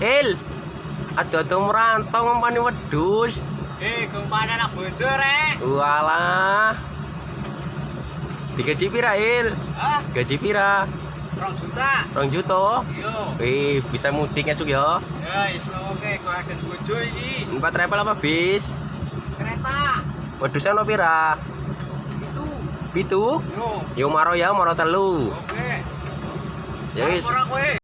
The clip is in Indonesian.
Il. Ada tuh merantau ngempani wedus. Eh, kumpane anak bojo rek. Walah. Digaji pira, Il? Hah? Gaji pira? Rong juta. Rong juta. Yo. Wih, bisa mudik esuk ya. Ya, isno. oke, kok agen bojo iki. Empat travel apa bis? Kereta. Wedusnya ono pira? Itu. Pitu? Yo. Yo maro ya, maro telu. Oke. Ya wis.